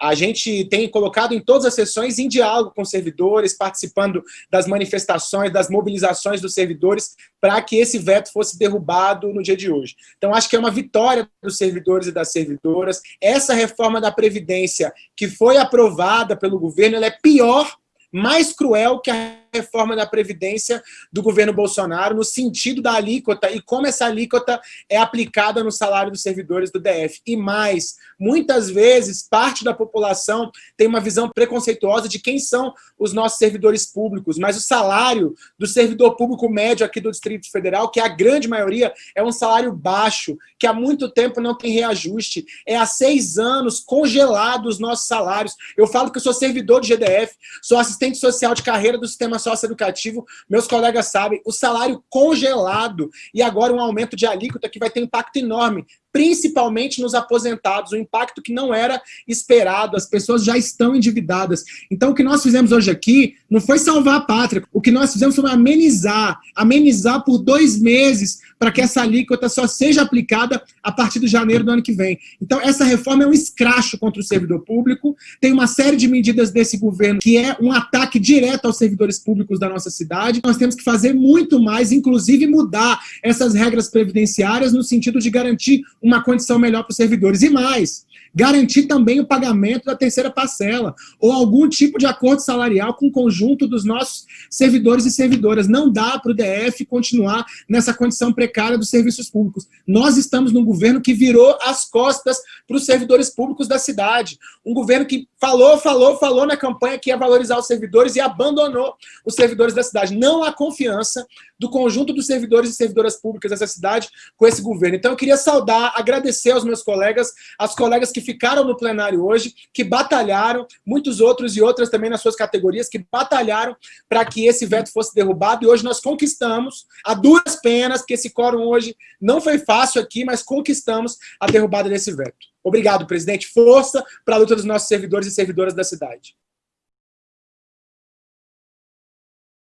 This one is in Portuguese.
A gente tem colocado em todas as sessões em diálogo com servidores, participando das manifestações, das mobilizações dos servidores, para que esse veto fosse derrubado no dia de hoje. Então, acho que é uma vitória dos servidores e das servidoras. Essa reforma da Previdência, que foi aprovada pelo governo, ela é pior mais cruel que a reforma da Previdência do governo Bolsonaro, no sentido da alíquota e como essa alíquota é aplicada no salário dos servidores do DF. E mais, muitas vezes, parte da população tem uma visão preconceituosa de quem são os nossos servidores públicos, mas o salário do servidor público médio aqui do Distrito Federal, que é a grande maioria, é um salário baixo, que há muito tempo não tem reajuste. É há seis anos congelados os nossos salários. Eu falo que eu sou servidor do GDF, sou assistente social de carreira do sistema socioeducativo, meus colegas sabem, o salário congelado e agora um aumento de alíquota que vai ter impacto enorme principalmente nos aposentados, um impacto que não era esperado, as pessoas já estão endividadas. Então, o que nós fizemos hoje aqui não foi salvar a pátria, o que nós fizemos foi amenizar, amenizar por dois meses, para que essa alíquota só seja aplicada a partir de janeiro do ano que vem. Então, essa reforma é um escracho contra o servidor público, tem uma série de medidas desse governo que é um ataque direto aos servidores públicos da nossa cidade. Nós temos que fazer muito mais, inclusive mudar essas regras previdenciárias no sentido de garantir uma condição melhor para os servidores. E mais, garantir também o pagamento da terceira parcela, ou algum tipo de acordo salarial com o conjunto dos nossos servidores e servidoras. Não dá para o DF continuar nessa condição precária dos serviços públicos. Nós estamos num governo que virou as costas para os servidores públicos da cidade. Um governo que falou, falou, falou na campanha que ia valorizar os servidores e abandonou os servidores da cidade. Não há confiança do conjunto dos servidores e servidoras públicas dessa cidade com esse governo. Então eu queria saudar, agradecer aos meus colegas, as colegas que ficaram no plenário hoje, que batalharam, muitos outros e outras também nas suas categorias, que batalharam para que esse veto fosse derrubado, e hoje nós conquistamos, a duras penas, que esse quórum hoje não foi fácil aqui, mas conquistamos a derrubada desse veto. Obrigado, presidente. Força para a luta dos nossos servidores e servidoras da cidade.